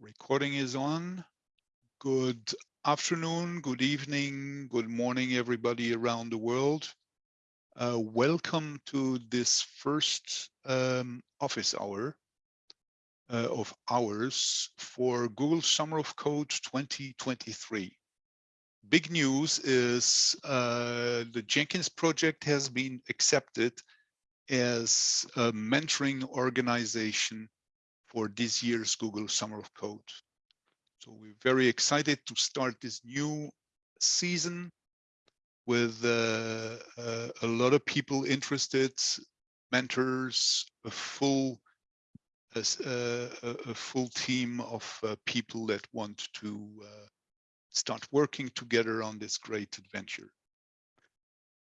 Recording is on. Good afternoon, good evening, good morning, everybody around the world. Uh, welcome to this first um, office hour uh, of ours for Google Summer of Code 2023. Big news is uh, the Jenkins project has been accepted as a mentoring organization for this year's Google Summer of Code. So we're very excited to start this new season with uh, uh, a lot of people interested, mentors, a full a, uh, a full team of uh, people that want to uh, start working together on this great adventure.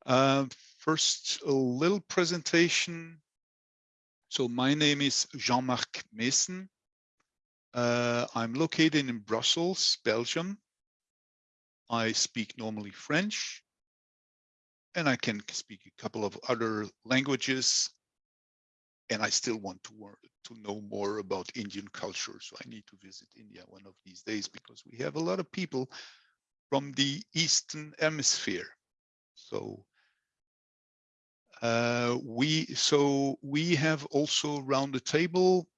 Uh, first, a little presentation so my name is Jean-Marc Meessen. Uh, I'm located in Brussels, Belgium. I speak normally French, and I can speak a couple of other languages. And I still want to, to know more about Indian culture. So I need to visit India one of these days because we have a lot of people from the Eastern Hemisphere. So uh, we so we have also around the table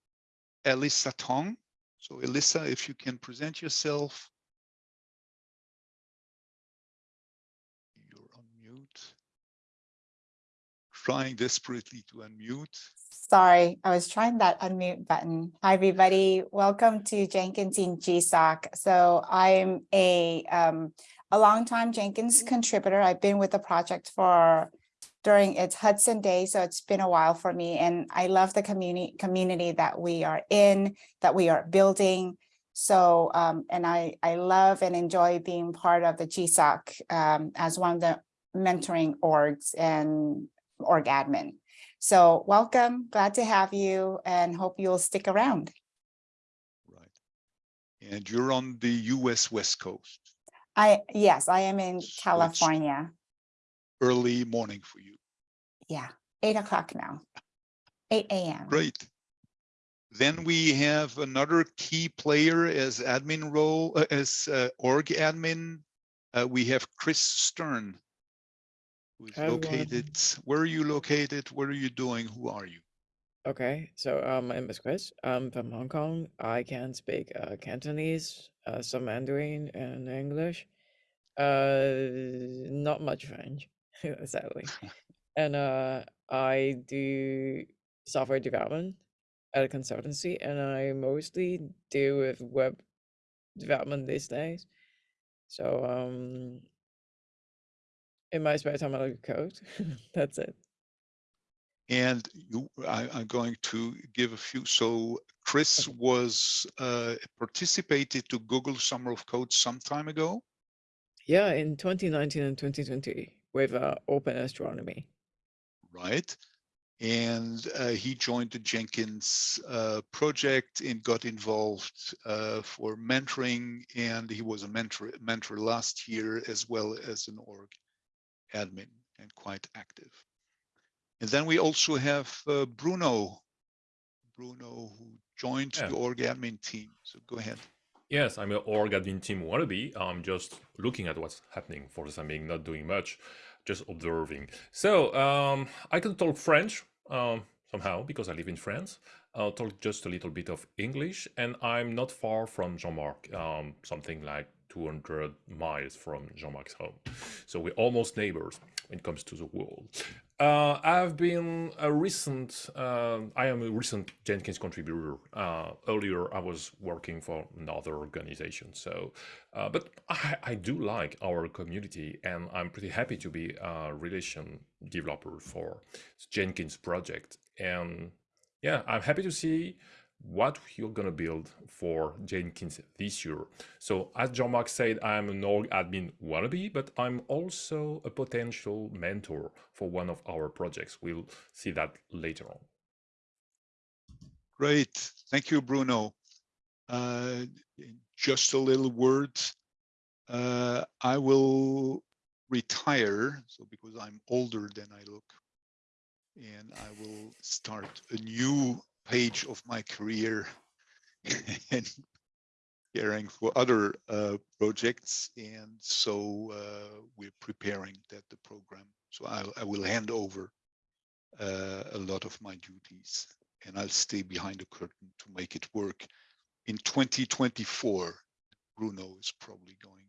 Alyssa Tong. So Alyssa, if you can present yourself. You're on mute. Trying desperately to unmute. Sorry, I was trying that unmute button. Hi, everybody. Welcome to Jenkins in GSOC. So I'm a um, a longtime Jenkins contributor. I've been with the project for during its Hudson Day. So it's been a while for me and I love the community community that we are in, that we are building. So, um, and I, I love and enjoy being part of the GSOC um, as one of the mentoring orgs and org admin. So welcome, glad to have you and hope you'll stick around. Right. And you're on the US West Coast. I, yes, I am in So California. Early morning for you. Yeah, eight o'clock now, eight AM. Great. Then we have another key player as admin role, uh, as uh, org admin. Uh, we have Kris Stern, who is Hi, everyone. located. Where are you located? What are you doing? Who are you? Okay, so um, my name is Kris. I'm from Hong Kong. I can speak uh, Cantonese, uh, some Mandarin, and English. Uh, not much French, sadly. And uh, I do software development at a consultancy, and I mostly deal with web development these days. So um, in my spare time, I like to code. That's it. And you, I, I'm going to give a few. So Kris was uh, participated to Google Summer of Code some time ago. Yeah, in 2019 and 2020 with uh, Open Astronomy. Right? And uh, he joined the Jenkins uh, project and got involved uh, for mentoring. And he was a mentor, mentor last year as well as an org admin and quite active. And then we also have uh, Bruno, Bruno who joined Yeah. the org admin team. So go ahead. Yes, I'm an org admin team wannabe. I'm just looking at what's happening for the time being, not doing much, just observing. So um, I can talk French um, somehow because I live in France. I'll talk just a little bit of English, and I'm not far from Jean-Marc, um, something like 200 miles from Jean-Marc's home. So we're almost neighbors when it comes to the world. Uh, I've been a recent, um I am a recent Jenkins contributor. Uh, earlier, I was working for another organization. So, uh, but I, I do like our community and I'm pretty happy to be a relation developer for Jenkins project. And yeah, I'm happy to see what you're gonna build for Jenkins this year. So as Jean-Marc said, I'm an org admin wannabe, but I'm also a potential mentor for one of our projects. We'll see that later on. Great. Thank you, Bruno. Uh, just a little word. Uh, I will retire, so because I'm older than I look, and I will start a new page of my career and caring for other uh, projects. And so uh, we're preparing that the program. So I, I will hand over uh, a lot of my duties and I'll stay behind the curtain to make it work. In 2024, Bruno is probably going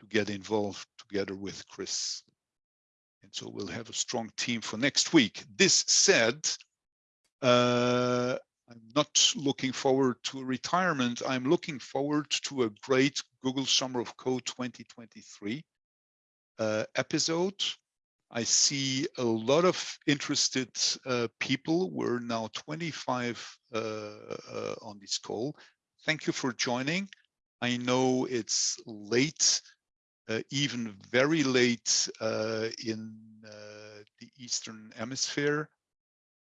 to get involved together with Kris. And so we'll have a strong team for next week. This said, I'm not looking forward to retirement. I'm looking forward to a great Google Summer of Code 2023 uh, episode. I see a lot of interested uh, people. We're now 25 uh, uh, on this call. Thank you for joining. I know it's late, uh, even very late uh, in uh, the Eastern Hemisphere.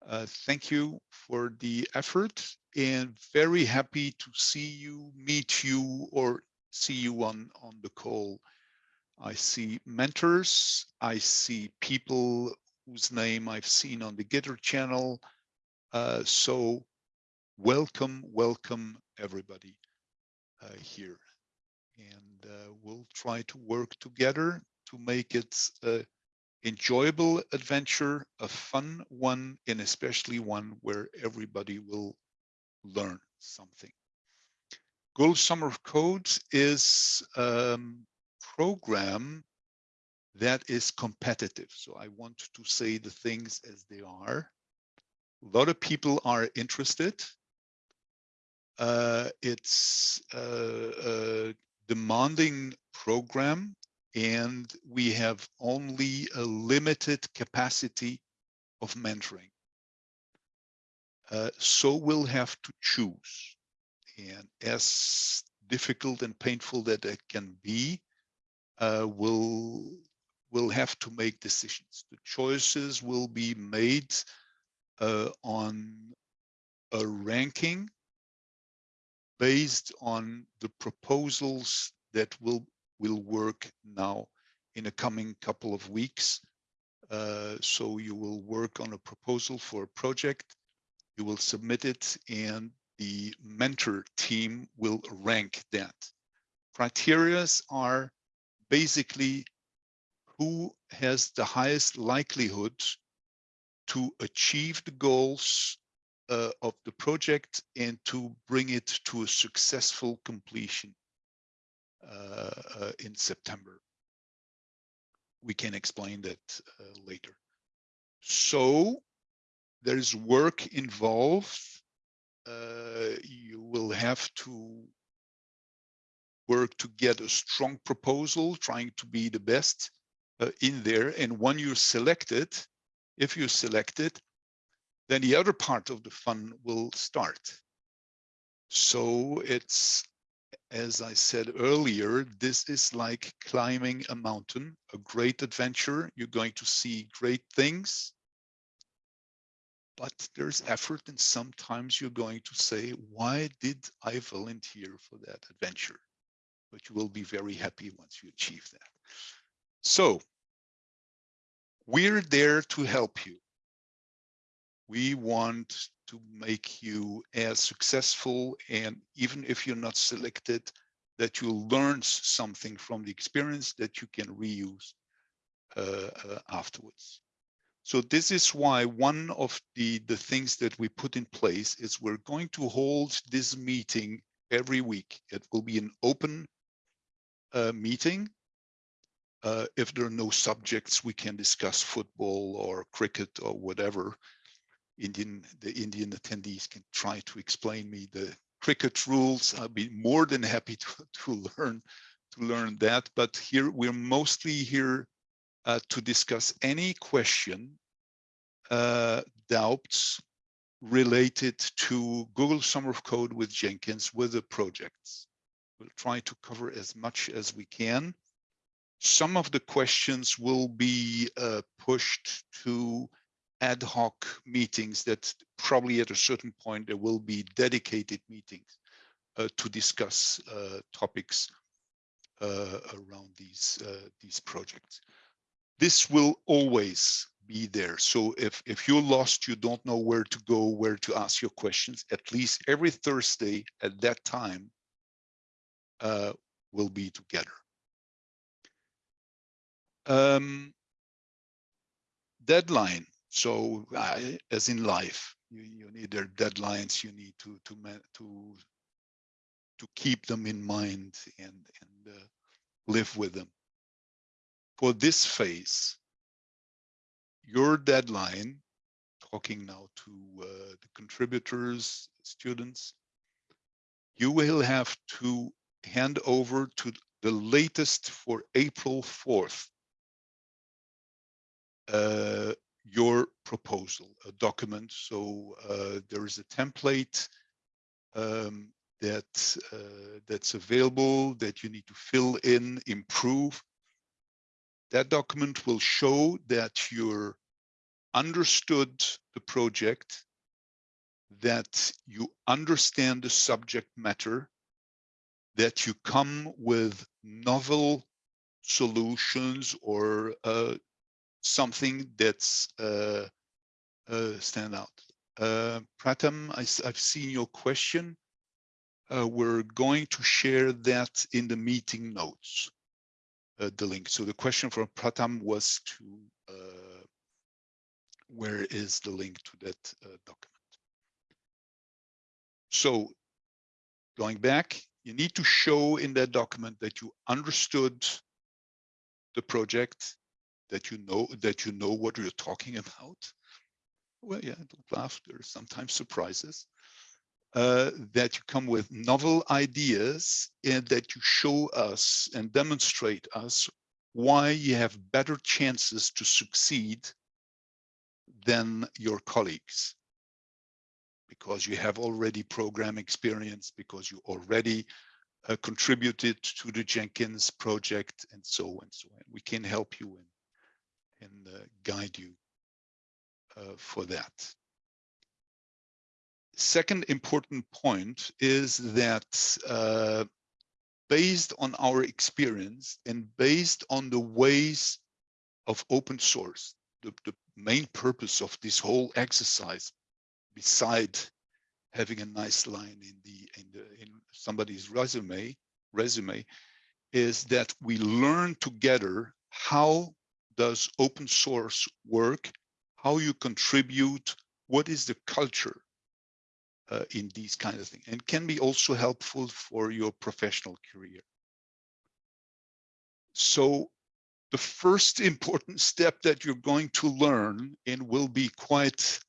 Uh, thank you for the effort and very happy to see you, meet you, or see you on, on the call. I see mentors, I see people whose name I've seen on the Gitter channel. Uh, so welcome, welcome everybody uh, here. And uh, we'll try to work together to make it a enjoyable adventure, a fun one, and especially one where everybody will learn something. Google Summer of Code is a program that is competitive. So I want to say the things as they are. A lot of people are interested. Uh, it's a, a demanding program and we have only a limited capacity of mentoring. Uh, so we'll have to choose. And as difficult and painful that it can be, uh, will we'll have to make decisions. The choices will be made uh, on a ranking based on the proposals that will will work now in a coming couple of weeks. Uh, so you will work on a proposal for a project, you will submit it, and the mentor team will rank that. Criterias are basically who has the highest likelihood to achieve the goals uh, of the project and to bring it to a successful completion in September. We can explain that uh, later. So there's work involved. Uh, you will have to work to get a strong proposal, trying to be the best uh, in there. And when you're selected, if you're selected, then the other part of the fun will start. So it's, as I said earlier, this is like climbing a mountain, a great adventure. You're going to see great things, but there's effort and sometimes you're going to say, why did I volunteer for that adventure? but you will be very happy once you achieve that. So we're there to help you. We want to make you as successful and even if you're not selected, that you'll learn something from the experience that you can reuse uh, uh, afterwards. So this is why one of the, the things that we put in place is we're going to hold this meeting every week. It will be an open uh, meeting. Uh, if there are no subjects, we can discuss football or cricket or whatever. Indian, the Indian attendees can try to explain me the cricket rules. I'll be more than happy to, to learn to learn that. But here we're mostly here uh, to discuss any question, uh, doubts related to Google Summer of Code with Jenkins with the projects. We'll try to cover as much as we can. Some of the questions will be uh, pushed to ad hoc meetings that probably at a certain point there will be dedicated meetings uh, to discuss uh, topics uh, around these uh, these projects. This will always be there. So if if you're lost, you don't know where to go, where to ask your questions, at least every Thursday at that time, uh, will be together. Um, deadline. So uh, as in life, you, you need their deadlines. You need to to to to keep them in mind and and uh, live with them. For this phase, your deadline, talking now to uh, the contributors, students, you will have to hand over to the latest for April 4th uh, your proposal, a document. So uh, there is a template um, that uh, that's available that you need to fill in, improve. That document will show that you're understood the project, that you understand the subject matter, that you come with novel solutions or uh, something that's uh, uh, stand out. Uh, Pratham, I, have seen your question. Uh, we're going to share that in the meeting notes, uh, the link. So the question from Pratham was to, uh, where is the link to that document? So going back, you need to show in that document that you understood the project, that you know that you know what you're talking about. Well, yeah, don't laugh. There's sometimes surprises. Uh, that you come with novel ideas and that you show us and demonstrate us why you have better chances to succeed than your colleagues because you have already program experience because you already uh, contributed to the Jenkins project and so and so on. We can help you in and uh, guide you uh, for that. Second important point is that uh, based on our experience and based on the ways of open source, the, the main purpose of this whole exercise, beside having a nice line in the in the in somebody's resume resume is that we learn together how does open source work, how you contribute, what is the culture uh, in these kind of things, and can be also helpful for your professional career. So the first important step that you're going to learn and will be quite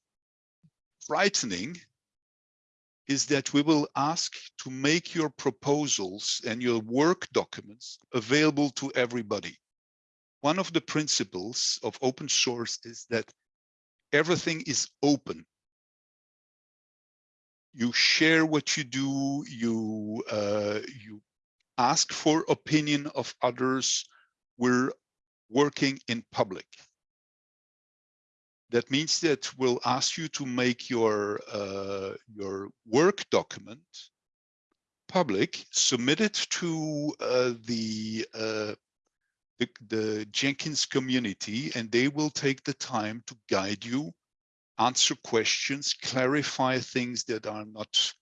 frightening is that we will ask to make your proposals and your work documents available to everybody one of the principles of open source is that everything is open. You share what you do, you, uh, you ask for opinion of others. We're working in public. That means that we'll ask you to make your, uh, your work document public, submit it to uh, the uh, the, the Jenkins community and they will take the time to guide you, answer questions, clarify things that are not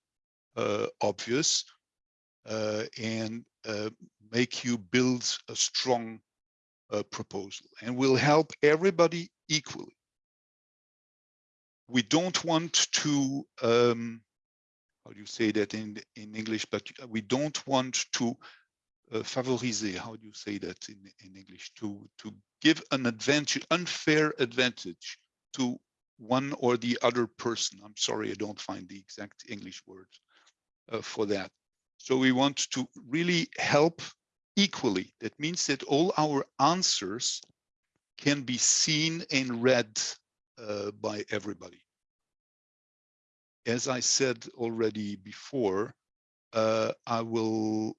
uh, obvious, uh, and uh, make you build a strong uh, proposal and will help everybody equally. We don't want to, um, how do you say that in, in English, but we don't want to favoriser, how do you say that in, in English, to, to give an advantage, unfair advantage to one or the other person. I'm sorry, I don't find the exact English word uh, for that. So we want to really help equally. That means that all our answers can be seen and read uh, by everybody. As I said already before, uh, I will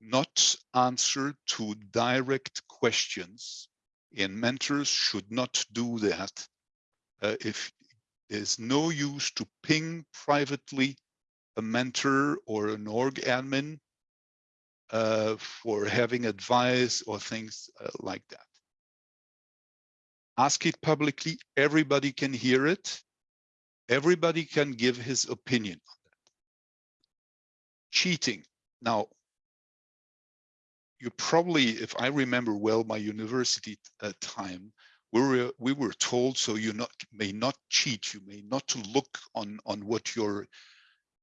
not answer to direct questions and mentors should not do that uh, if there's no use to ping privately a mentor or an org admin uh, for having advice or things uh, like that. Ask it publicly, everybody can hear it. Everybody can give his opinion on that. Cheating. Now, you probably, if I remember well, my university uh, time, we were we were told so you not may not cheat, you may not look on on what your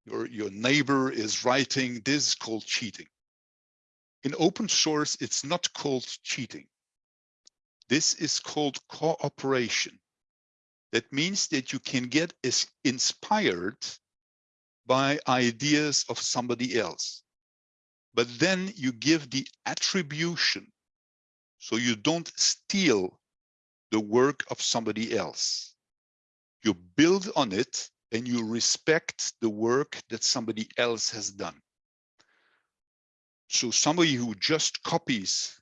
your your neighbor is writing. This is called cheating. In open source, it's not called cheating. This is called cooperation. That means that you can get inspired by ideas of somebody else. But then you give the attribution. So you don't steal the work of somebody else. You build on it and you respect the work that somebody else has done. So somebody who just copies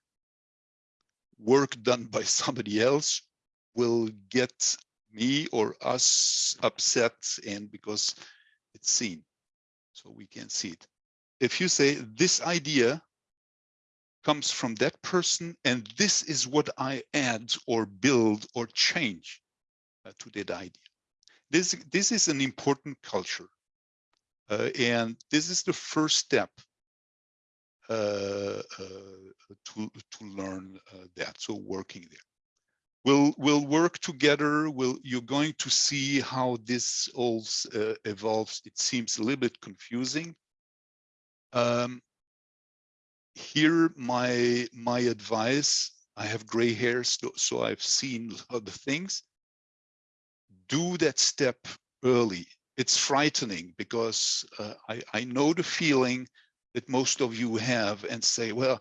work done by somebody else will get me or us upset and because it's seen so we can see it if you say this idea comes from that person and this is what i add or build or change uh, to that idea. This this is an important culture uh, and this is the first step uh, uh, to to learn uh, that so working there. We'll we'll work together. We'll you're going to see how this all uh, evolves. It seems a little bit confusing um, here my my advice i have gray hair so, so i've seen other things do that step early it's frightening because uh, I, I know the feeling that most of you have and say well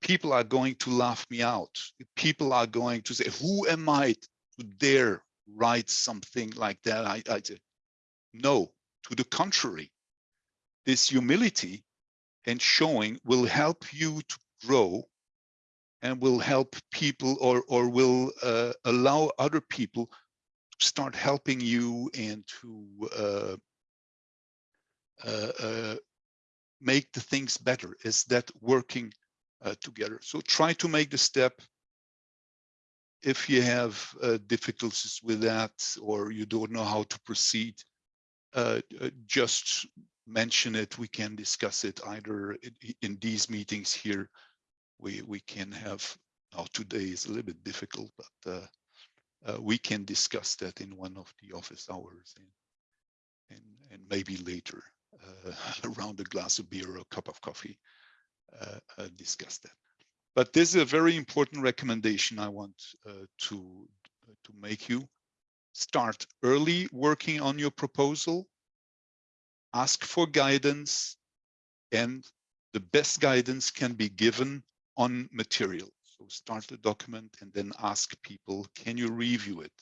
people are going to laugh me out. People are going to say, who am I to dare write something like that? I, I no, to the contrary, this humility and showing will help you to grow and will help people or, or will uh, allow other people to start helping you and to uh, uh, uh make the things better. Is that working uh, together. So try to make the step. If you have uh, difficulties with that or you don't know how to proceed, uh, just mention it. We can discuss it either in, in these meetings here. We we can have. Now today is a little bit difficult, but uh, uh, we can discuss that in one of the office hours and and, and maybe later around a glass of beer or a cup of coffee. Uh, uh, discuss that. But this is a very important recommendation I want uh, to, to make you. Start early working on your proposal, ask for guidance, and the best guidance can be given on material. So start the document and then ask people, can you review it?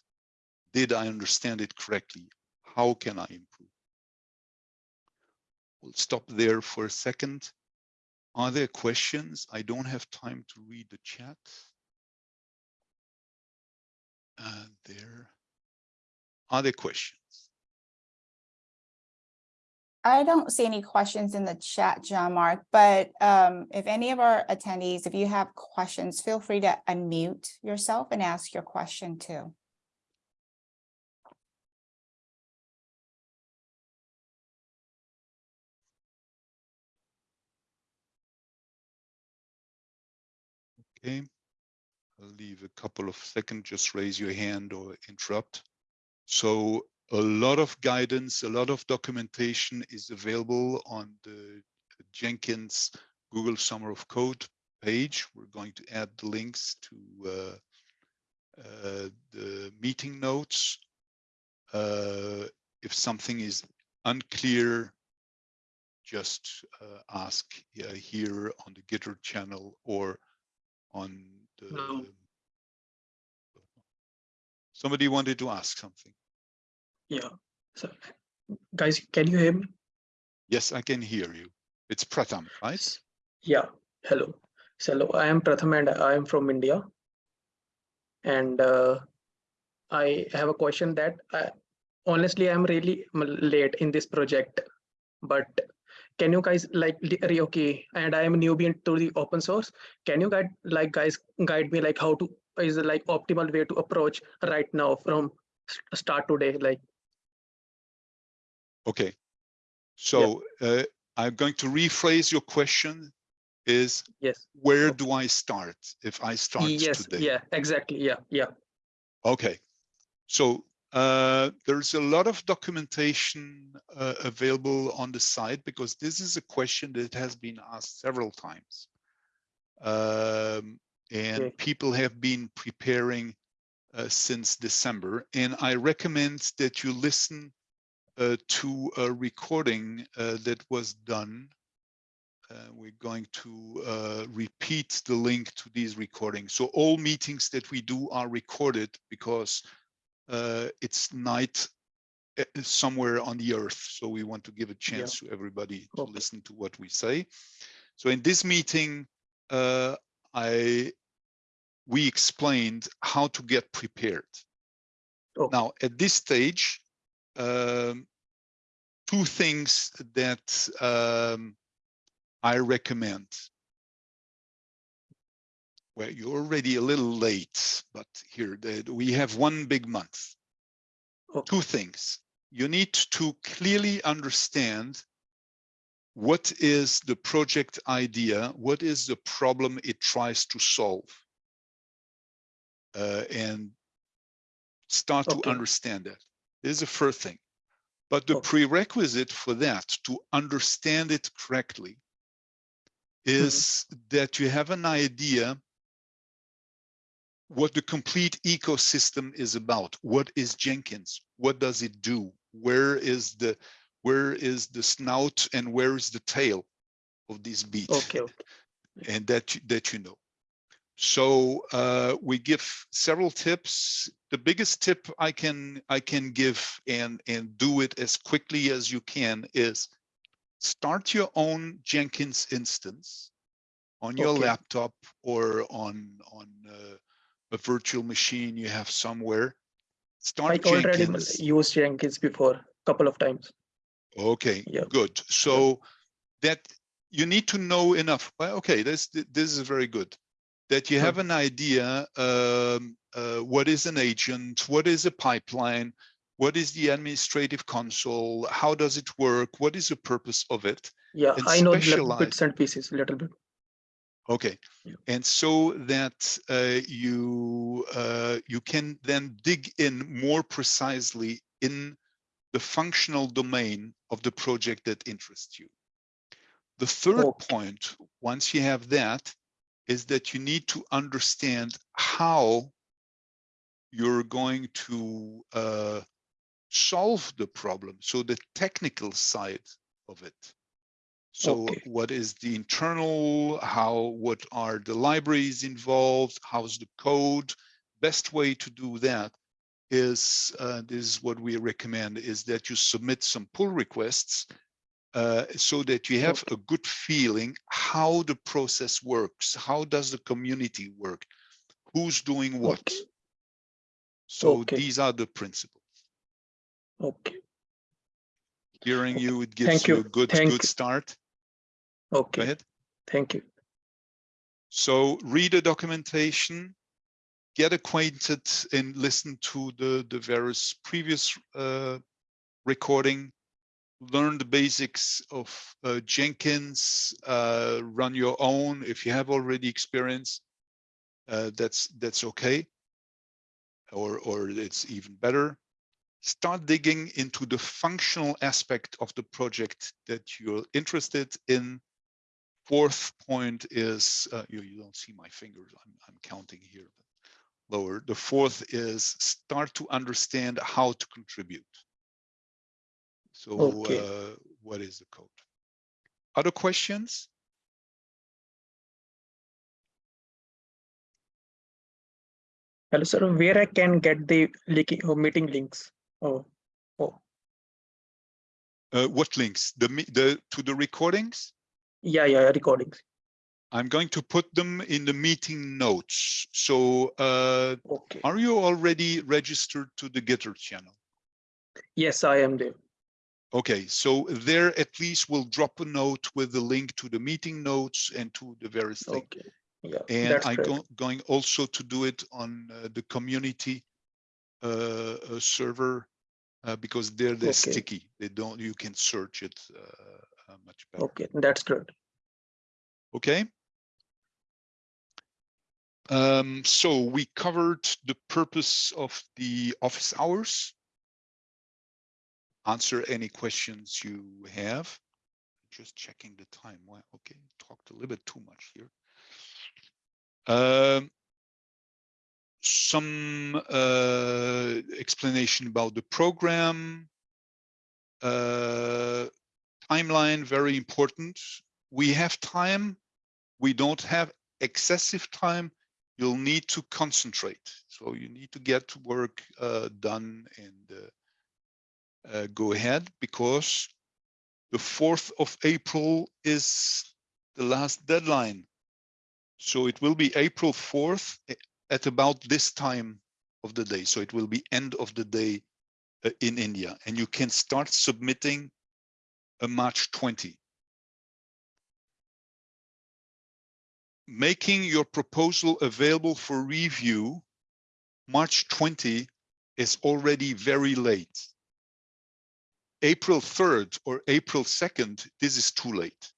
Did I understand it correctly? How can I improve? We'll stop there for a second. Are there questions? I don't have time to read the chat. Uh, there. Are there questions? I don't see any questions in the chat, Jean-Marc, but um, if any of our attendees, if you have questions, feel free to unmute yourself and ask your question too. Okay. I'll leave a couple of seconds, just raise your hand or interrupt. So a lot of guidance, a lot of documentation is available on the Jenkins Google Summer of Code page. We're going to add the links to uh, uh, the meeting notes. Uh, if something is unclear, just uh, ask uh, here on the Gitter channel or on the No. somebody wanted to ask something Yeah. So, guys, can you hear me? yes i can hear you it's pratham right Yeah. Hello. So, hello, I am Pratham and I am from India. And uh, I have a question that I, honestly, I'm really late in this project. But can you guys like okay? And I am a newbie into the open source. Can you guide like guys guide me like how to is it like optimal way to approach right now from start today? Like okay so uh, i'm going to rephrase your question is Yes. where do I start if I start Yes. today? Yeah. Exactly. Yeah. Yeah. Okay, so uh, there's a lot of documentation uh, available on the site because this is a question that has been asked several times. Um, and Okay. people have been preparing uh, since December. And I recommend that you listen to a recording uh, that was done. Uh, we're going to uh, repeat the link to these recordings. So all meetings that we do are recorded because uh, it's night uh, somewhere on the earth. So we want to give a chance to everybody to listen to what we say. So in this meeting, uh, I we explained how to get prepared. Okay. Now, at this stage, um, two things that um, I recommend. Well, you're already a little late, but here the, we have one big month. Okay. Two things. You need to clearly understand what is the project idea, what is the problem it tries to solve, uh, and start to understand that. This is the first thing. But the Okay. prerequisite for that, to understand it correctly, is that you have an idea what the complete ecosystem is about. What is Jenkins? What does it do? Where is the where is the snout and where is the tail of this beast? Okay. and that that you know. So uh, we give several tips. The biggest tip I can I can give and and do it as quickly as you can is start your own Jenkins instance on your Okay. laptop or on on uh, a virtual machine you have somewhere. Start I already used Jenkins before, a couple of times. Okay, good. So that you need to know enough. Well, okay, this this is very good. That you Hmm. have an idea. Um, uh, what is an agent? What is a pipeline? What is the administrative console? How does it work? What is the purpose of it? Yeah, And I know bits and pieces, a little bit. Okay, Yeah. and so that uh, you uh, you can then dig in more precisely in the functional domain of the project that interests you. The third Okay. point, once you have that, is that you need to understand how you're going to uh, solve the problem. So the technical side of it. So Okay. what is the internal, how, what are the libraries involved? How's the code? Best way to do that is, uh, this is what we recommend, is that you submit some pull requests uh, so that you have a good feeling how the process works. How does the community work? Who's doing what? Okay. So Okay. these are the principles. Okay. Hearing you, it gives Thank you you. a good, Thank good start. Go Okay. ahead. Thank you. So read the documentation, get acquainted and listen to the, the various previous uh, recording, learn the basics of uh, Jenkins, uh, run your own. If you have already experience, uh, that's, that's okay. Or, or it's even better. Start digging into the functional aspect of the project that you're interested in fourth point is uh, you, you don't see my fingers I'm, I'm counting here lower the fourth is start to understand how to contribute so Okay. uh, what is the code other questions Hello, sir. Where I can get the meeting links? Oh, oh, uh, what links the the to the recordings yeah, yeah, recordings. i'm going to put them in the meeting notes so uh, Okay. are you already registered to the gitter channel Yes, I am there. Okay, so there at least we'll drop a note with the link to the meeting notes and to the various things. Okay. Yeah, And I'm go- going also to do it on uh, the community uh, uh, server uh, because there they're Okay. sticky. They don't, you can search it uh, uh, much better. Okay, that's good. Okay, Um, so we covered the purpose of the office hours. Answer any questions you have. Just checking the time. Well, okay, talked a little bit too much here. Um, some uh, explanation about the program. Uh, timeline, very important. We have time. We don't have excessive time. You'll need to concentrate. So you need to get work uh, done and uh, uh, go ahead because the 4th of April is the last deadline. So it will be April 4th eh, at about this time of the day. So it will be end of the day uh, in India and you can start submitting a March 20. Making your proposal available for review March 20 is already very late. April 3rd or April 2nd, this is too late.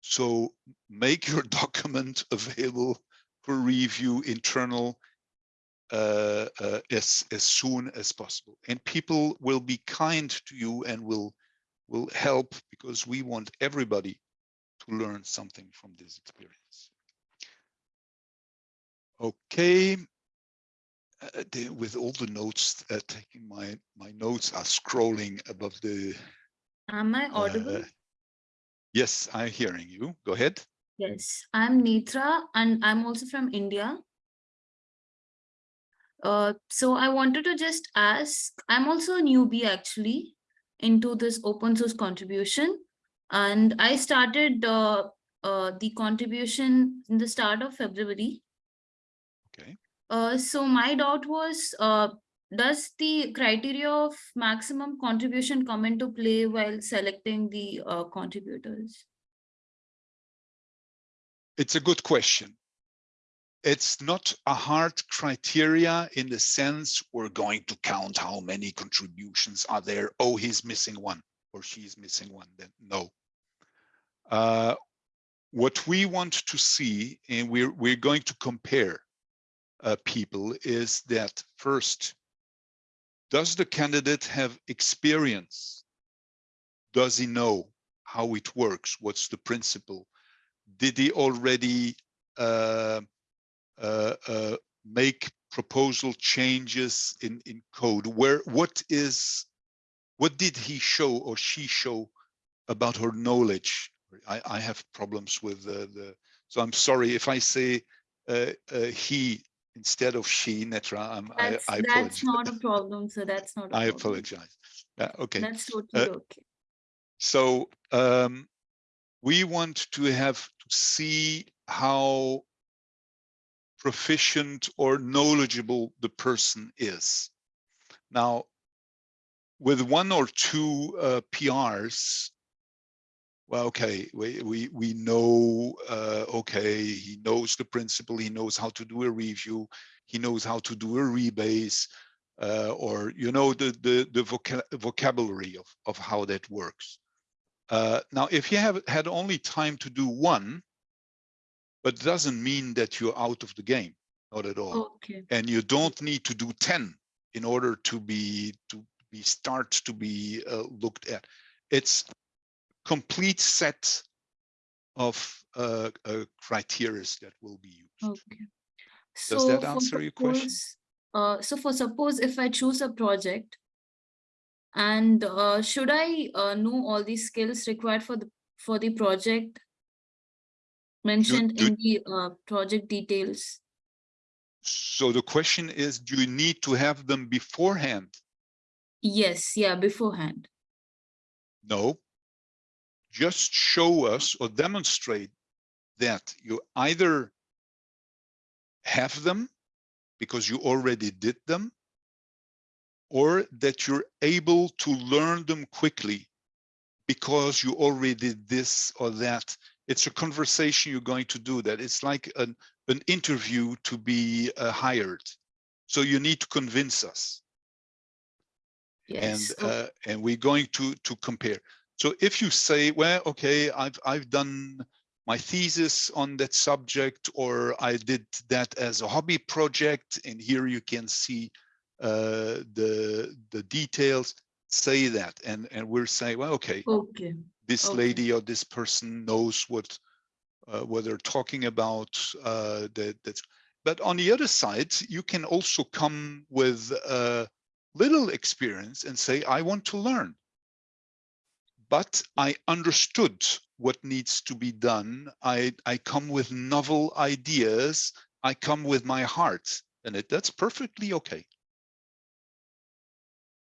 So make your document available for review internal uh, uh, as, as soon as possible. And people will be kind to you and will, will help because we want everybody to learn something from this experience. Okay. Uh, the, with all the notes, uh, taking my, my notes are scrolling above the, Am I audible? uh, yes, I'm hearing you. Go ahead. Yes, I'm Netra and I'm also from India. Uh, so I wanted to just ask, I'm also a newbie actually into this open source contribution. And I started uh, uh, the contribution in the start of February. Uh, so my doubt was, uh, does the criteria of maximum contribution come into play while selecting the uh, contributors? It's a good question. It's not a hard criteria in the sense we're going to count how many contributions are there. Oh, he's missing one or she's missing one. Then no. Uh, what we want to see, and we're we're going to compare uh, people, is that first, does the candidate have experience? Does he know how it works? What's the principle? Did he already uh, uh, uh, make proposal changes in in code? Where what is what did he show or she show about her knowledge? I, I have problems with the, the so I'm sorry if I say uh, uh, he instead of she, Netra. I'm, I, That's, that's not a problem, so that's not. a I problem. I apologize. Yeah, okay. That's totally Uh, okay. So um, we want to have to see how proficient or knowledgeable the person is. Now, with one or two uh, PRs, well, okay, we we we know. Uh, okay, he knows the principle. He knows how to do a review. He knows how to do a rebase, uh, or you know the the the voca vocabulary of of how that works. Uh, now, if you have had only time to do one, but doesn't mean that you're out of the game, not at all. Okay, And you don't need to do 10 in order to be to be start to be uh, looked at. It's complete set of uh, uh, criteria that will be used. okay. Does So that answer your question? Uh, so for suppose if I choose a project and uh, should I uh, know all the skills required for the for the project mentioned do- in the uh, project details? So the question is, do you need to have them beforehand? Yes, yeah, beforehand. No. Just show us or demonstrate that you either have them because you already did them, or that you're able to learn them quickly because you already did this or that. It's a conversation you're going to do that. It's like an, an interview to be uh, hired. So you need to convince us and Yes. o- uh, and we're going to to compare so if you say well okay i've i've done my thesis on that subject, or I did that as a hobby project, and here you can see uh, the the details. Say that, and and we're saying, well, okay, Okay. this Okay. lady or this person knows what uh, what they're talking about. Uh, that that's. But on the other side, you can also come with uh, little experience and say, I want to learn. But I understood what needs to be done. I I come with novel ideas. I come with my heart, and it, that's perfectly okay.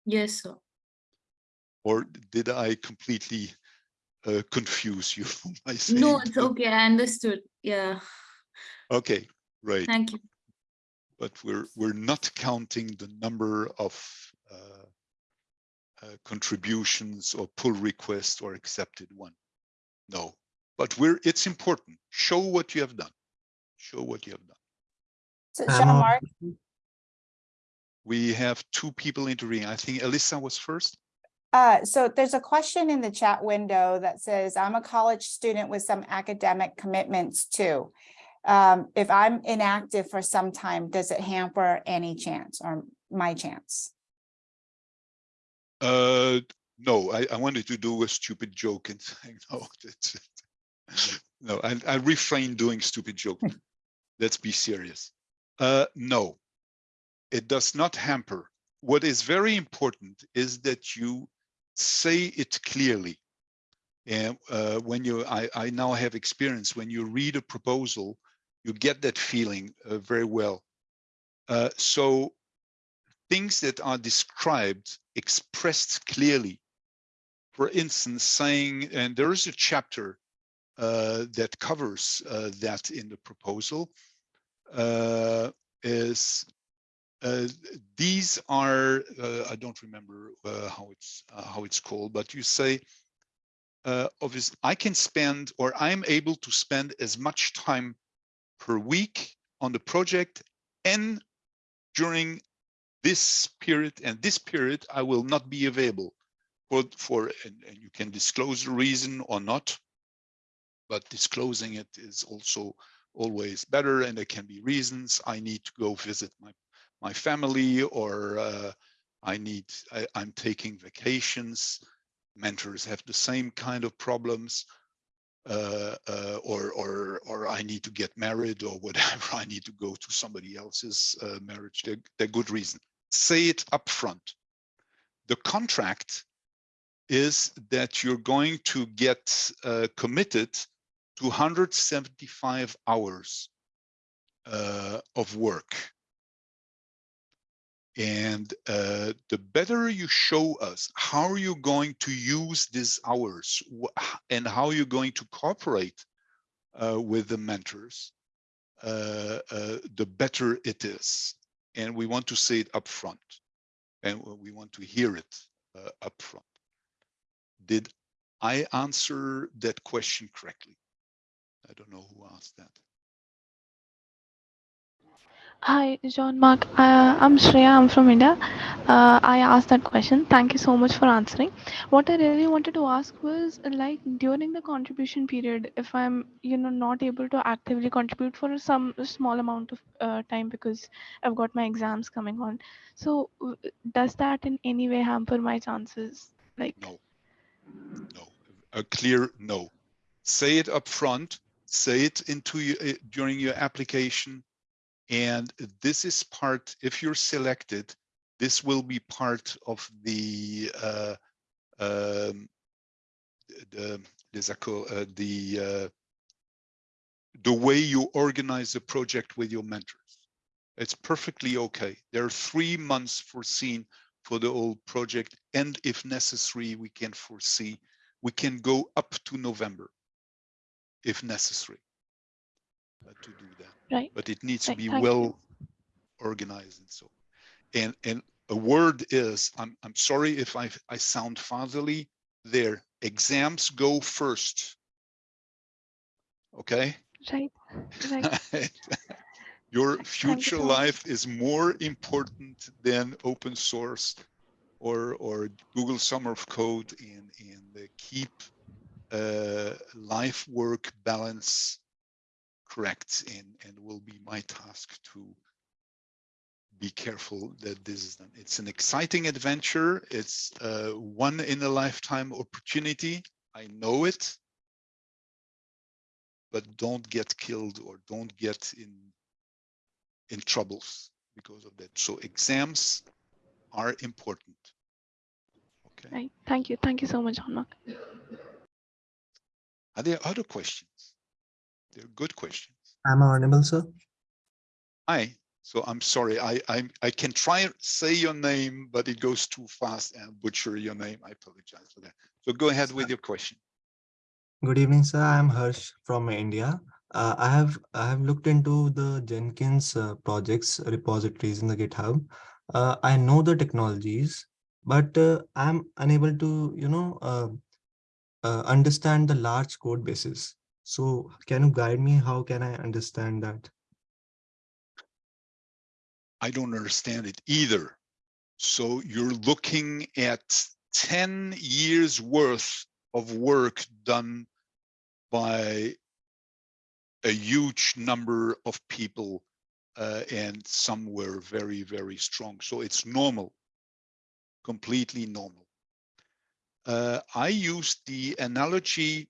Yes, sir. Or did I completely uh, confuse you by saying? No, it's okay. I understood. Yeah. Okay, right. Thank you. but we're we're not counting the number of uh, uh, contributions or pull requests or accepted one. No, but we're it's important. Show what you have done. Show what you have done. So I'm Jean-Marc, We have two people intervening. I think Alyssa was first. uh, so there's a question in the chat window that says, I'm a college student with some academic commitments too. Um, if I'm inactive for some time, does it hamper any chance or my chance? Uh, no, I, I wanted to do a stupid joke and saying no. That's no, I, I refrain doing stupid joke. Let's be serious. Uh, no, it does not hamper. What is very important is that you say it clearly. And uh, when you, I, I now have experience, when you read a proposal, you get that feeling uh, very well. Uh, so things that are described, expressed clearly. For instance, saying, and there is a chapter uh, that covers uh, that in the proposal, uh, is uh, these are, uh, I don't remember uh, how it's how it's called, but you say, obviously, I can spend or I'm able to spend as much time per week on the project and during this period and this period I will not be available for for and, and you can disclose the reason or not but disclosing it is also always better and there can be reasons I need to go visit my my family or uh, I need I, I'm taking vacations mentors have the same kind of problems uh, uh, or or or I need to get married or whatever. I need to go to somebody else's uh, marriage. They're, they're good reason. Say it up front. The contract is that you're going to get uh, committed to 175 hours uh, of work. And uh, the better you show us how are you going to use these hours and how you're going to cooperate uh, with the mentors, uh, uh, the better it is. And we want to say it up front and we want to hear it uh, up front. Did I answer that question correctly? I don't know who asked that. Hi, Jean-Marc. Uh, I'm Shreya. I'm from India. Uh, I asked that question. Thank you so much for answering. What I really wanted to ask was like during the contribution period, if I'm, you know, not able to actively contribute for some small amount of uh, time because I've got my exams coming on. So, does that in any way hamper my chances? Like, No, no, a clear no. Say it up front, say it into your, uh, during your application. And this is part, if you're selected, this will be part of the, uh, um, the, uh, the, uh, the way you organize the project with your mentors. It's perfectly okay. There are three months foreseen for the whole project. And if necessary, we can foresee, we can go up to November if necessary to do that. right? But it needs to be thank you. well organized and so. And, and a word is, I'm, I'm sorry if I, I sound fatherly there, exams go first. Okay? Right. Right. Your future much. life is more important than open source or or Google Summer of Code and and uh, keep uh, life work balance correct and and will be my task to be careful that this is done. It's an exciting adventure. It's uh, one in a lifetime opportunity. I know it, but don't get killed or don't get in in troubles because of that. So exams are important. Okay. Right. Thank you. Thank you so much, Jean-Marc. Are there other questions? They're good questions. I'm audible, sir? Hi. So I'm sorry. I I I can try say your name, but it goes too fast and butcher your name. I apologize for that. So go ahead with your question. Good evening, sir. I am Harsh from India. Uh, I have I have looked into the Jenkins uh, projects repositories in the GitHub. Uh, I know the technologies, but uh, I'm unable to, you know, uh, uh, understand the large code bases. So can you guide me? How can I understand that? I don't understand it either. So you're looking at 10 years worth of work done by a huge number of people uh, and some were very, very strong. So it's normal, completely normal. Uh, I used the analogy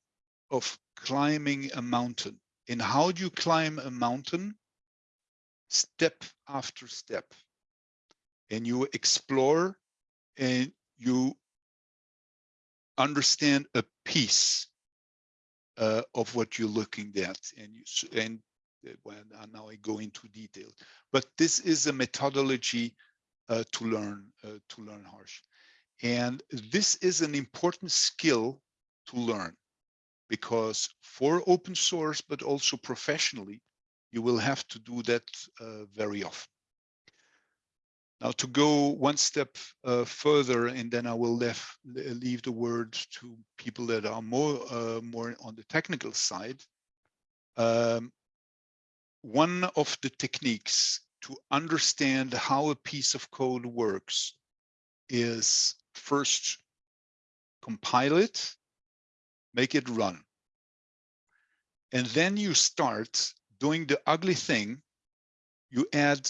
of climbing a mountain. And how do you climb a mountain? Step after step. And you explore and you understand a piece uh, of what you're looking at. And you and uh, when uh, now I go into detail, but this is a methodology uh, to learn uh, to learn harsh. And this is an important skill to learn because for open source, but also professionally, you will have to do that uh, very often. Now to go one step uh, further, and then I will left, leave the word to people that are more uh, more on the technical side. Um, one of the techniques to understand how a piece of code works is first compile it, make it run. And then you start doing the ugly thing. You add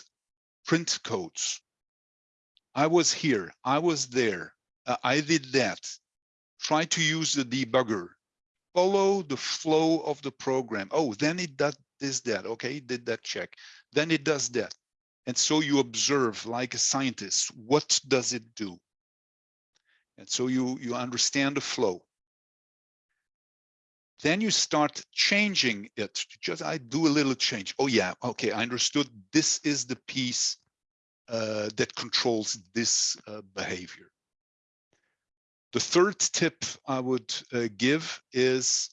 print codes. I was here, I was there, uh, I did that. Try to use the debugger. Follow the flow of the program. Oh, then it does this, that. Okay, did that check. Then it does that. And so you observe like a scientist, what does it do? And so you, you understand the flow. Then you start changing it. Just I do a little change. Oh yeah, okay, I understood. This is the piece uh, that controls this uh, behavior. The third tip I would uh, give is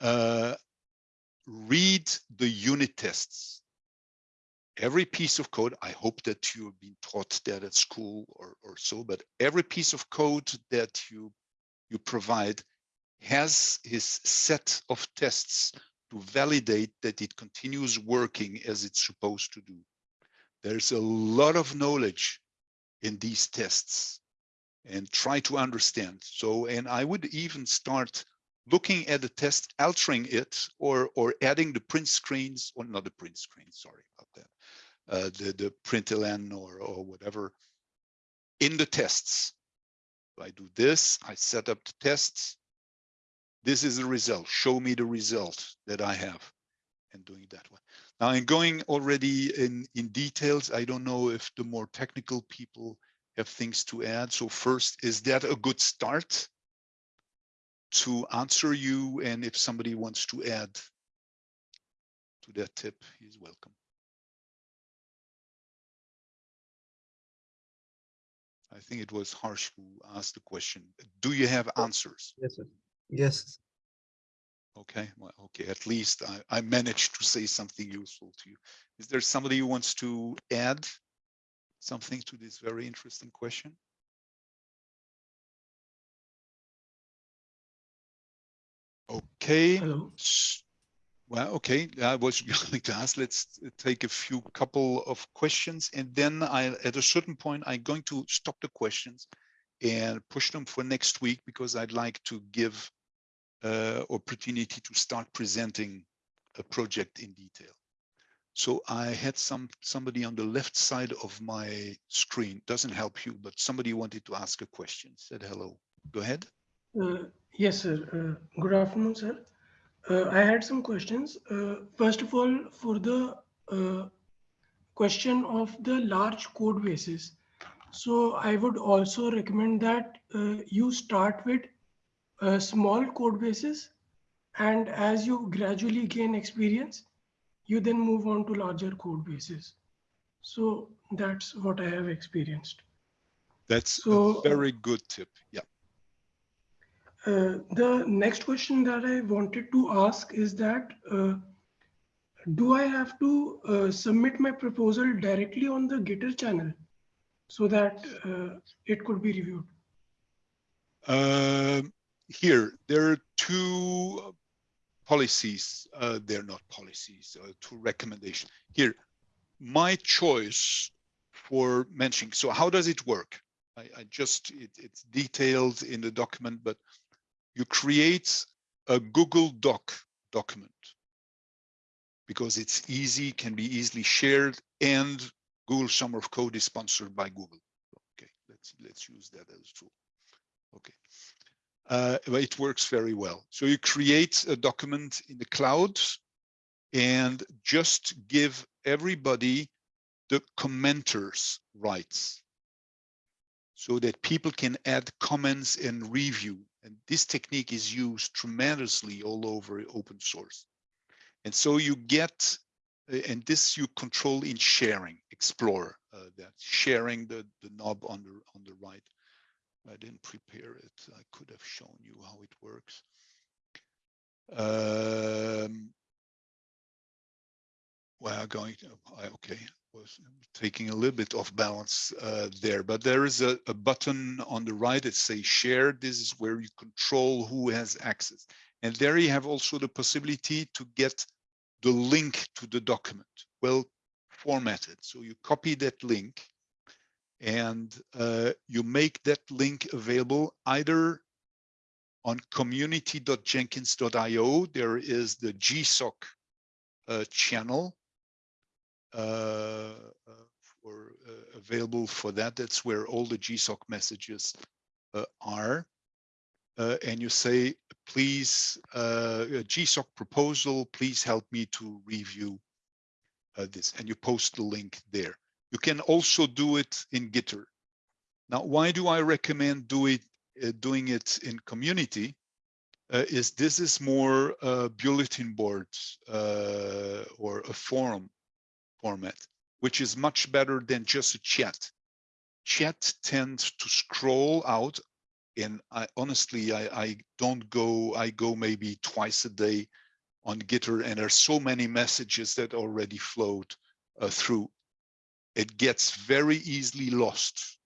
uh, read the unit tests. Every piece of code, I hope that you have been taught that at school or, or so, but every piece of code that you, you provide has his set of tests to validate that it continues working as it's supposed to do. There's a lot of knowledge in these tests and try to understand. So, and I would even start looking at the test, altering it or, or adding the print screens or not the print screen, sorry about that. Uh, the, the println or, or whatever in the tests. So I do this, I set up the tests. This is the result. Show me the result that I have and doing that one. Now I'm going already in, in details. I don't know if the more technical people have things to add. So first, is that a good start to answer you? And if somebody wants to add to that tip, he's welcome. I think it was Harsh who asked the question. Do you have answers? Yes, sir. Yes. Okay, well, okay, at least I, I managed to say something useful to you. Is there somebody who wants to add something to this very interesting question? Okay. Hello. Well, okay, I was going to ask, let's take a few couple of questions and then I, at a certain point, I'm going to stop the questions and push them for next week because I'd like to give opportunity to start presenting a project in detail. So I had some somebody on the left side of my screen. Doesn't help you, but somebody wanted to ask a question. Said hello. Go ahead. Uh, yes, sir. Uh, good afternoon, sir. Uh, I had some questions. Uh, first of all, for the uh, question of the large code bases. So I would also recommend that uh, you start with uh, small code bases and as you gradually gain experience, you then move on to larger code bases. So that's what I have experienced. That's So, a very good tip. Yeah. Uh, the next question that I wanted to ask is that uh, do I have to uh, submit my proposal directly on the Gitter channel so that uh, it could be reviewed? Um, here, there are two policies. Uh, they're not policies, uh, two recommendations. Here, my choice for mentioning. So how does it work? I, I just, it, it's detailed in the document, but you create a Google Doc document because it's easy, can be easily shared, and Google Summer of Code is sponsored by Google. Okay, let's let's use that as a tool. Okay, uh, it works very well. So you create a document in the cloud and just give everybody the commenters rights so that people can add comments and review. And this technique is used tremendously all over open source. And so you get, uh, and this you control in sharing, explore uh, that, sharing the, the knob on the, on the right. I didn't prepare it. I could have shown you how it works. Um, well, going to, I- okay, was taking a little bit off balance uh, there, but there is a, a button on the right that says share. This is where you control who has access. And there you have also the possibility to get the link to the document, well formatted. So you copy that link and uh, you make that link available either on community.jenkins.io. There is the GSOC uh, channel uh, uh, for uh, available for that. That's where all the GSOC messages uh, are. And you say, please, GSOC proposal, please help me to review this. And you post the link there. You can also do it in Gitter. Now, why do I recommend do it, uh, doing it in community? Uh, is this is more uh, bulletin boards uh, or a forum format, which is much better than just a chat. Chat tends to scroll out and I honestly, I, I don't go, I go maybe twice a day on Gitter and there's so many messages that already float uh, through. It gets very easily lost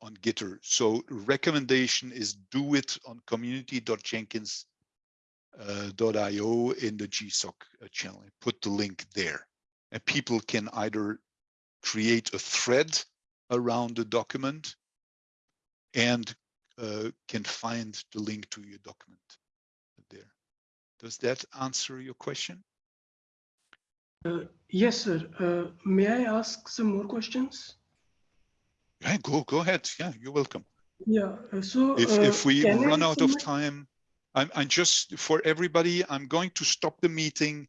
on Gitter. So recommendation is do it on community.jenkins.io in the GSOC uh, channel. Put the link there and people can either create a thread around the document and uh, can find the link to your document there. Does that answer your question? Uh, yes, sir. Uh, may I ask some more questions? Yeah, go go ahead. Yeah, you're welcome. Yeah. uh, So If if we I run out of time, I'm I'm just for everybody. I'm going to stop the meeting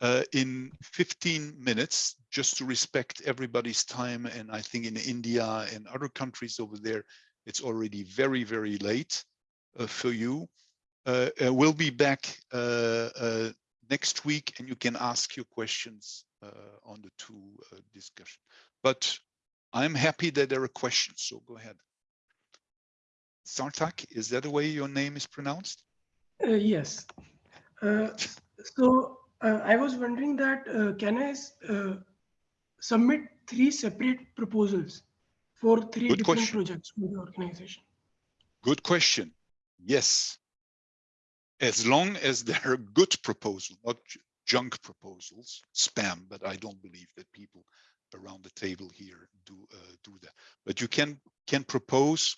uh, in 15 minutes just to respect everybody's time. And I think in India and other countries over there, it's already very very late uh, for you. Uh, uh, we'll be back uh, uh, next week, and you can ask your questions uh, on the two uh, discussion. But I'm happy that there are questions, so go ahead. Sartak, is that the way your name is pronounced? Uh, yes. Uh, so uh, I was wondering that uh, can I uh, submit three separate proposals for three Good different question. projects for the organization? Good question. Yes. As long as they're good proposals, not junk proposals, spam, but I don't believe that people around the table here do uh, do that. But you can can propose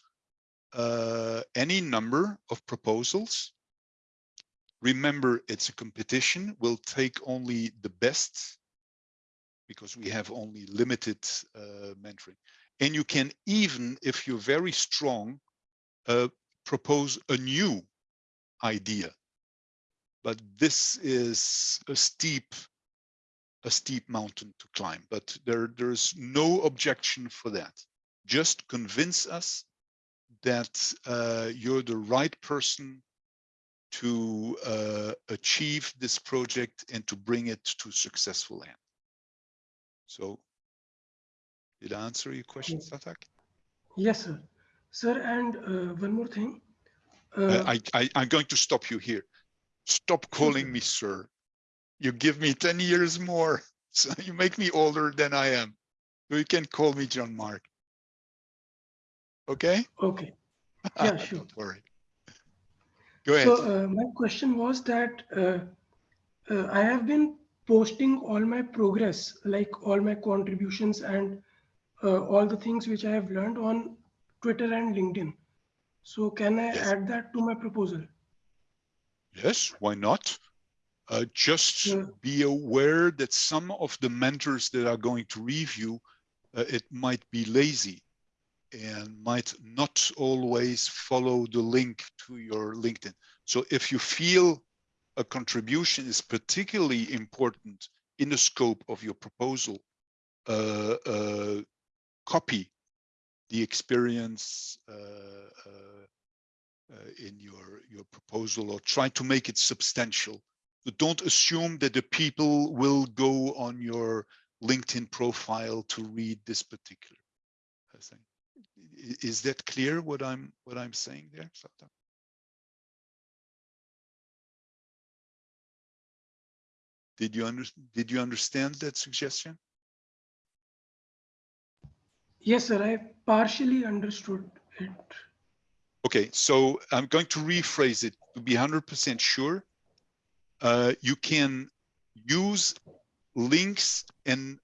uh, any number of proposals remember it's a competition. We'll take only the best because we have only limited uh, mentoring. And you can even, if you're very strong, uh, propose a new idea. But this is a steep, a steep mountain to climb. But there, there's no objection for that. Just convince us that uh, you're the right person to uh, achieve this project and to bring it to successful end. So, did I answer your question, Yes. Satak? Yes, sir. Sir, and uh, one more thing. Uh, I, I, I'm going to stop you here. Stop calling me sir. You give me 10 years more, so you make me older than I am. So you can call me Jean-Marc. Okay? Okay, Yeah, sure. Don't worry. Go ahead. so uh, my question was that uh, uh, I have been posting all my progress, like all my contributions and uh, all the things which I have learned on Twitter and LinkedIn. So can I Yes. add that to my proposal? Yes, why not? Uh, just Yeah. be aware that some of the mentors that are going to review, uh, it might be lazy and might not always follow the link to your LinkedIn. So if you feel a contribution is particularly important in the scope of your proposal, uh, uh, copy the experience uh, uh, uh, in your your proposal or try to make it substantial. But don't assume that the people will go on your LinkedIn profile to read this particular thing. Is that clear what I'm what I'm saying there? Did you under, did you understand that suggestion? Yes, sir. I partially understood it. Okay, so I'm going to rephrase it to be 100% sure. Uh, you can use links and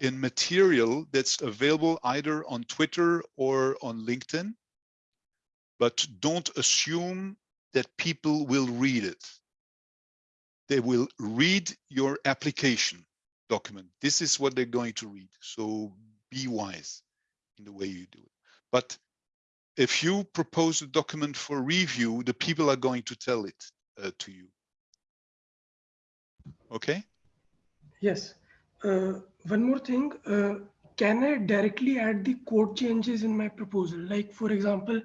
in material that's available either on Twitter or on LinkedIn, but don't assume that people will read it. They will read your application document. This is what they're going to read. So be wise in the way you do it. But if you propose a document for review, the people are going to tell it uh, to you. Okay? Yes. Uh, one more thing. Uh, can I directly add the code changes in my proposal? Like, for example,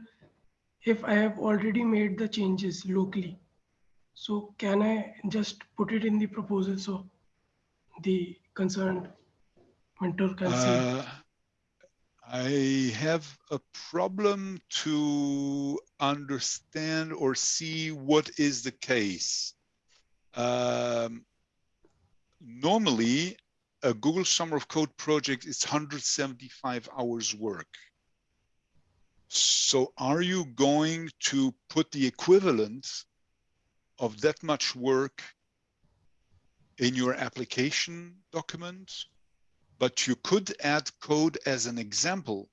if I have already made the changes locally, so can I just put it in the proposal so the concerned mentor can see? I have a problem to understand or see what is the case. Um, normally, a Google Summer of Code project is 175 hours work. So are you going to put the equivalent of that much work in your application document? But you could add code as an example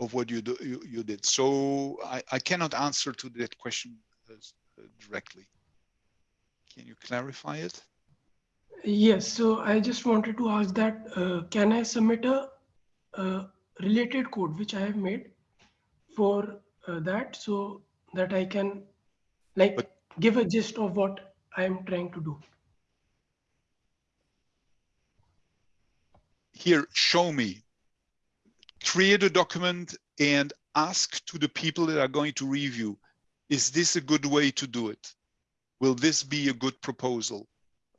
of what you do, you, you did. So I, I cannot answer to that question as, uh, directly. Can you clarify it? Yes, so I just wanted to ask that, uh, can I submit a, related code which I have made for uh, that so that I can like But- give a gist of what I am trying to do? Here, show me. Create a document and ask to the people that are going to review, is this a good way to do it? Will this be a good proposal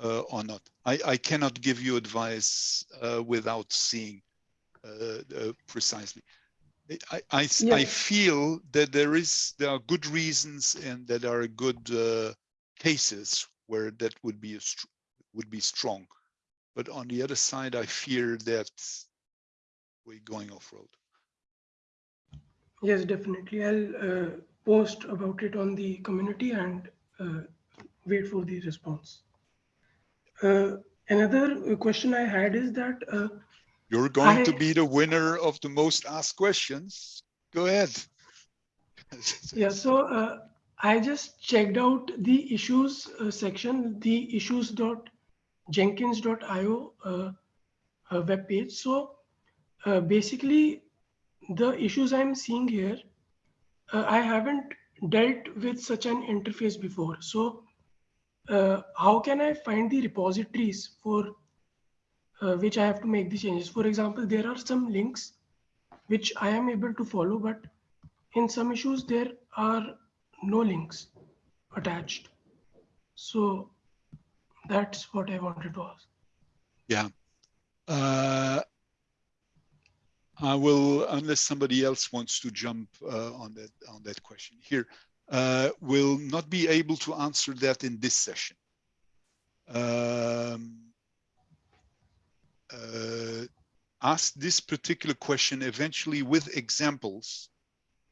uh, or not? I, I cannot give you advice uh, without seeing uh, uh, precisely. I, I, Yeah. I, feel that there is there are good reasons and that are good uh, cases where that would be a str- would be strong. But on the other side, I fear that we're going off road. Yes, definitely. I'll uh, post about it on the community and uh, wait for the response. Uh, another uh, question I had is that uh, You're going to be the winner of the most asked questions. Go ahead. Yeah, so uh, I just checked out the issues uh, section, the issues.jenkins.io uh, uh, web page. So uh, basically, the issues I'm seeing here, uh, I haven't dealt with such an interface before. So uh, how can I find the repositories for uh, which I have to make the changes? For example, there are some links which I am able to follow, but in some issues there are no links attached. So that's what I wanted to ask. Yeah. Uh, I will, unless somebody else wants to jump uh, on that on that question here, uh, will not be able to answer that in this session. Um, uh, ask this particular question eventually with examples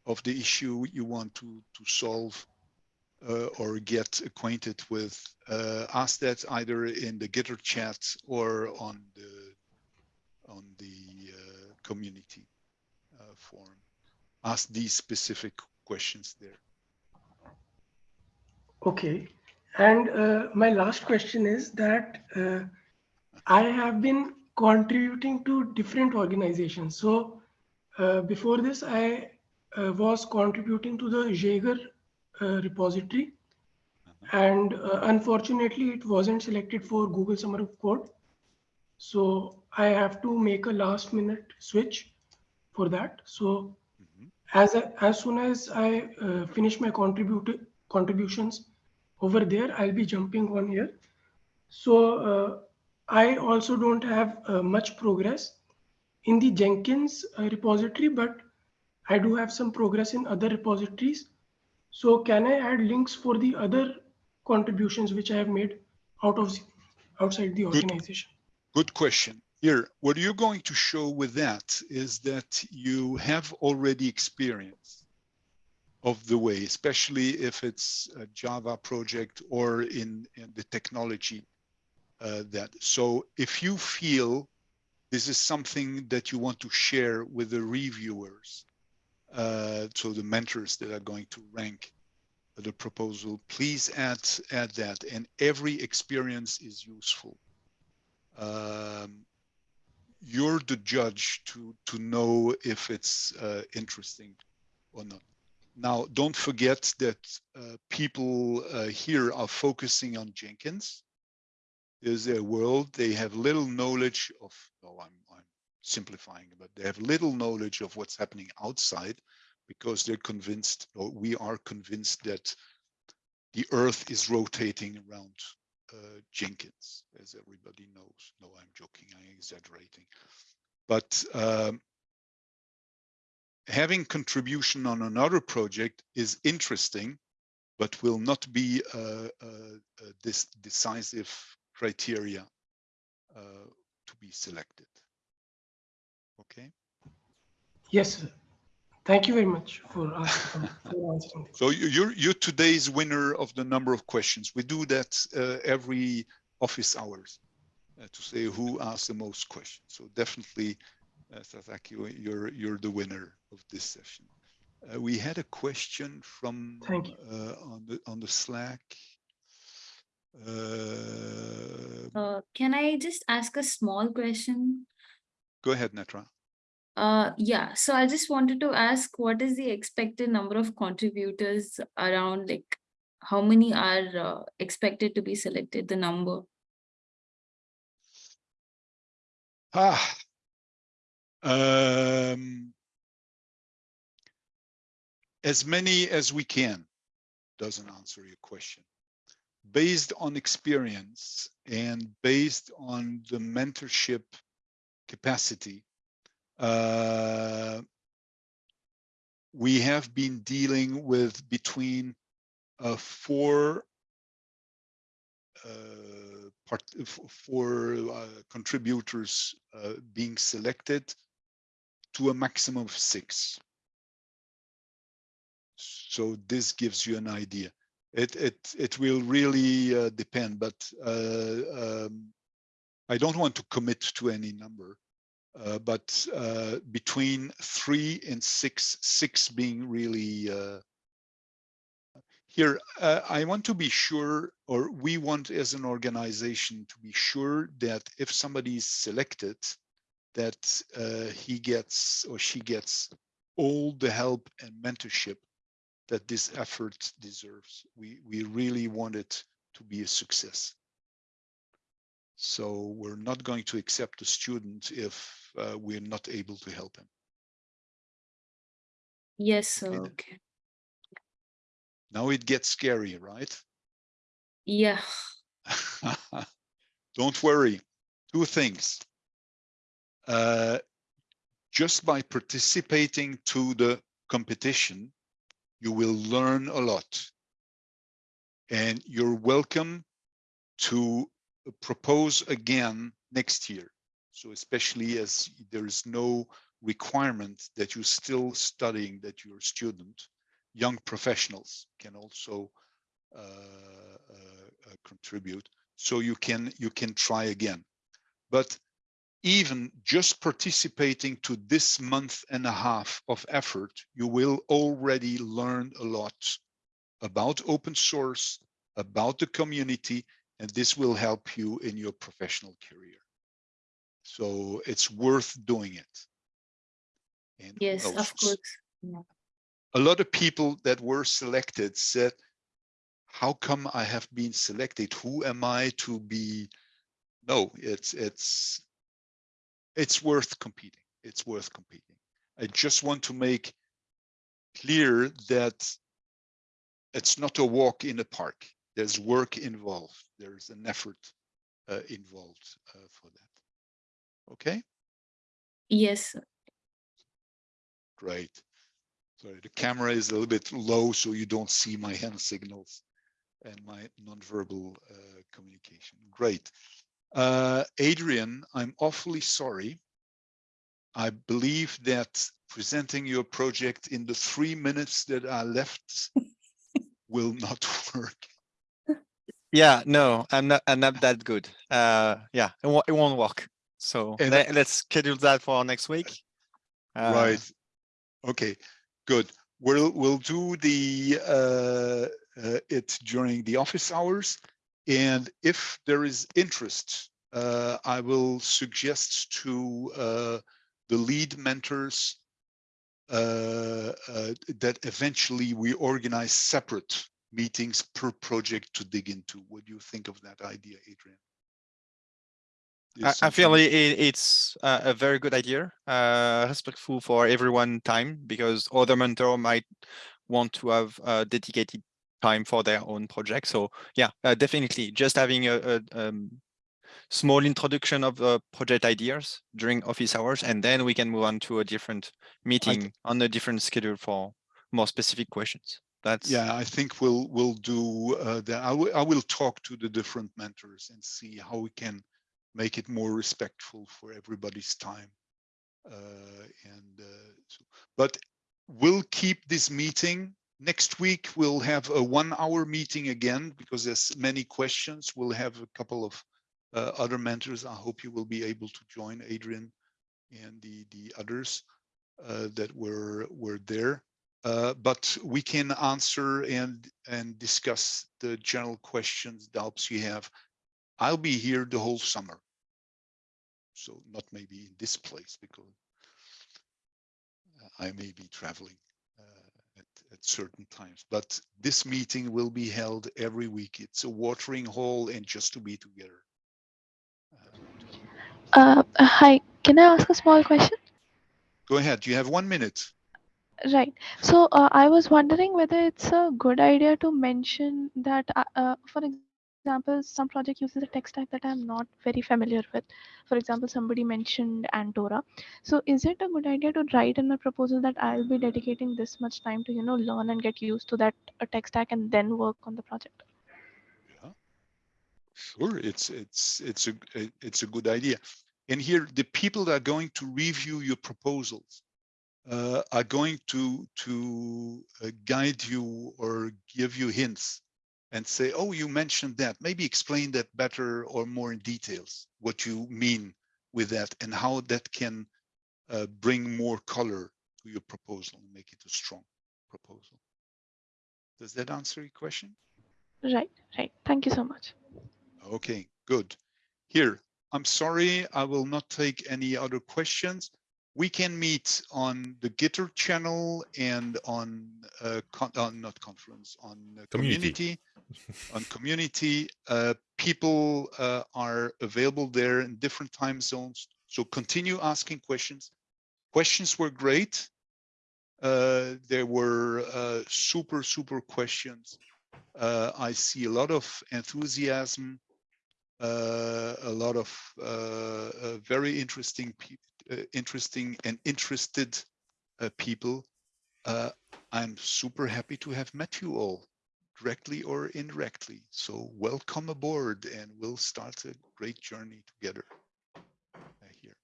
of the issue you want to to solve or get acquainted with. Uh, ask that either in the Gitter chat or on the on the uh, community uh, forum. Ask these specific questions there. Okay. And uh, my last question is that uh, I have been contributing to different organizations. So uh, before this, I uh, was contributing to the Jaeger uh, repository. And uh, unfortunately, it wasn't selected for Google Summer of Code. So I have to make a last minute switch for that. So Mhm. as, I- as soon as I uh, finish my contribute, contributions over there, I'll be jumping on here. So uh, I also don't have uh, much progress in the Jenkins uh, repository, but I do have some progress in other repositories. So can I add links for the other contributions which I have made out of outside the organization? Good question. Here, what you're going to show with that is that you have already experience of the way, especially if it's a Java project or in, in the technology uh, that. So if you feel this is something that you want to share with the reviewers, uh, so the mentors that are going to rank the proposal, please add add that. And every experience is useful um, you're the judge to to know if it's uh, interesting or not. Now, don't forget that uh, people uh, here are focusing on Jenkins. Is their world. They have little knowledge of. Oh, I'm simplifying, but they have little knowledge of what's happening outside, because they're convinced, or we are convinced that the Earth is rotating around uh, Jenkins, as everybody knows. No, I'm joking, I'm exaggerating. But um, having contribution on another project is interesting, but will not be a, a, a this decisive criteria uh, to be selected. Okay. Yes, sir. Thank you very much for, asking, for answering. So you- you're you're today's winner of the number of questions. We do that uh, every office hours uh, to say who asked the most questions. So definitely, uh, Sasaki, you're you're the winner of this session. Uh, we had a question from Thank you. uh, on the on the Slack. Uh, Uh, can I just ask a small question? go ahead, Netra. Uh, yeah, so I just wanted to ask, what is the expected number of contributors around, like, how many are uh, expected to be selected, the number? Ah. Um, as many as we can doesn't answer your question. Based on experience and based on the mentorship capacity, uh, we have been dealing with between uh, four uh, part, f- for uh, contributors uh, being selected to a maximum of six. So this gives you an idea. It it it will really depend, but um, I don't want to commit to any number. Uh, but uh, between three and six, six being really uh, here, uh, I want to be sure, or we want as an organization to be sure that if somebody is selected, that uh, he gets or she gets all the help and mentorship that this effort deserves. We, we really want it to be a success. So we're not going to accept a student if uh, we're not able to help him. Yes. Okay. Okay. Now it gets scary, right? Yeah. Don't worry. Two things. Uh, just by participating to the competition, you will learn a lot. And you're welcome to propose again next year. So especially as there is no requirement that you're still studying, that you're a student, young professionals can also uh, uh, uh, contribute. So you can you can try again. But even just participating to this month and a half of effort, you will already learn a lot about open source, about the community, and this will help you in your professional career. So it's worth doing it. And Yes, of course. Yeah. a lot of people that were selected said, how come I have been selected? Who am I to be? No, it's, it's, it's worth competing. It's worth competing. I just want to make clear that it's not a walk in the park. There's work involved. There's an effort uh, involved uh, for that. Okay, Yes, great. Sorry, the camera is a little bit low, so you don't see my hand signals and my nonverbal uh, communication. Great. Uh, Adrian, I'm awfully sorry. I believe that presenting your project in the three minutes that are left will not work. Yeah, no, I'm not. I'm not that good. Uh, yeah, it won't. It won't work. So And let, us schedule that for next week. Uh, Right. Okay, good. We'll, we'll do the, uh, uh, it during the office hours. And if there is interest, uh, I will suggest to, uh, the lead mentors uh, uh, that eventually we organize separate meetings per project to dig into. What do you think of that idea, Adrian? I, feel it, it- it's uh, a very good idea, uh, respectful for everyone time because other mentor might want to have uh, dedicated time for their own project. So yeah, uh, definitely just having a, a um, small introduction of the project ideas during office hours, and then we can move on to a different meeting on a different schedule for more specific questions. That's Yeah, I think we'll we'll do uh, that. I will I will talk to the different mentors and see how we can make it more respectful for everybody's time. Uh, and uh, so, but we'll keep this meeting next week. We'll have a one-hour meeting again because there's many questions. We'll have a couple of uh, other mentors. I hope you will be able to join Adrian and the the others uh, that were were there. Uh, but we can answer and and discuss the general questions, doubts you have. I'll be here the whole summer. So not maybe in this place because I may be traveling uh, at, at certain times, but this meeting will be held every week. It's a watering hole and just to be together. Uh, Uh, hi, can I ask a small question? Go ahead, you have one minute. Right. So uh, I was wondering whether it's a good idea to mention that, uh, uh, for example, some project uses a tech stack that I'm not very familiar with. For example, somebody mentioned Antora. So is it a good idea to write in my proposal that I'll be dedicating this much time to, you know, learn and get used to that uh, tech stack and then work on the project? Yeah, sure. It's it's it's a it's a good idea. And here, the people that are going to review your proposals uh, are going to to uh, guide you or give you hints and say, "Oh, you mentioned that. Maybe explain that better or more in details. What you mean with that and how that can uh, bring more color to your proposal and make it a strong proposal." Does that answer your question? Right, right. Thank you so much. Okay, good. Here, I'm sorry, I will not take any other questions. We can meet on the Gitter channel and on, uh, uh, not conference, on uh, Community. community. on community, uh, people uh, are available there in different time zones. So continue asking questions. Questions were great. Uh, there were uh, super, super questions. Uh, I see a lot of enthusiasm uh, a lot of uh, uh, very interesting, interesting and interested uh, people. Uh, I'm super happy to have met you all, directly or indirectly. So welcome aboard, and we'll start a great journey together. uh, here.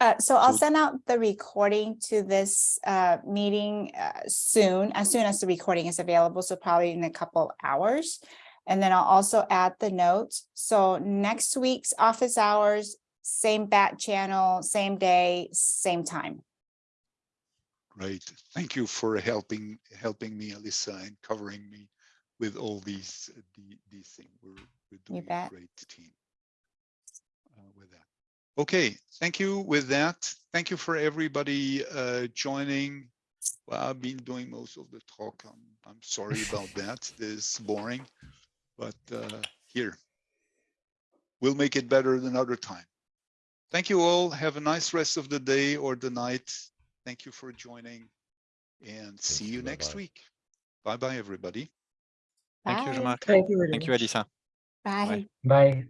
Uh, so I'll send out the recording to this uh, meeting uh, soon, as soon as the recording is available, so probably in a couple hours. And then I'll also add the notes. So next week's office hours, same bat channel, same day, same time. Great. Thank you for helping helping me, Alyssa, and covering me with all these uh, the, these things. We're we're doing a great team uh, with that. Okay, thank you with that. Thank you for everybody uh, joining. Well, I've been doing most of the talk. I'm I'm sorry about that. This is boring, but uh, here we'll make it better another time. Thank you all. Have a nice rest of the day or the night. Thank you for joining and see you. you next Bye-bye. week. Bye bye, everybody. Thank you, Jean-Marc. Thank you very Thank you, much. Alyssa. Bye. Bye.